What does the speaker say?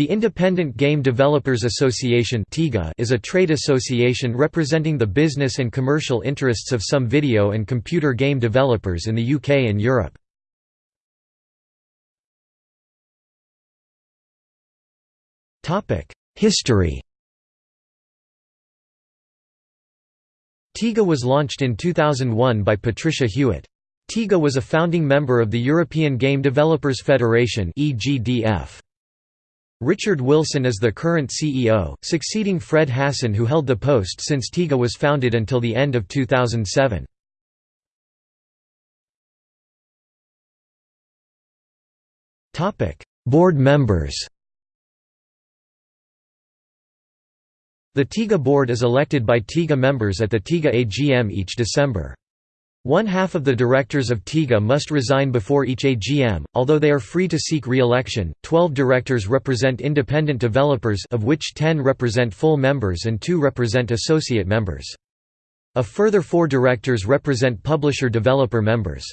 The Independent Game Developers Association is a trade association representing the business and commercial interests of some video and computer game developers in the UK and Europe. History TIGA was launched in 2001 by Patricia Hewitt. TIGA was a founding member of the European Game Developers Federation EGDF. Richard Wilson is the current CEO, succeeding Fred Hasson who held the post since TIGA was founded until the end of 2007. Board members The TIGA board is elected by TIGA members at the TIGA AGM each December. One half of the directors of TIGA must resign before each AGM, although they are free to seek re-election. Twelve directors represent independent developers of which ten represent full members and two represent associate members. A further four directors represent publisher-developer members.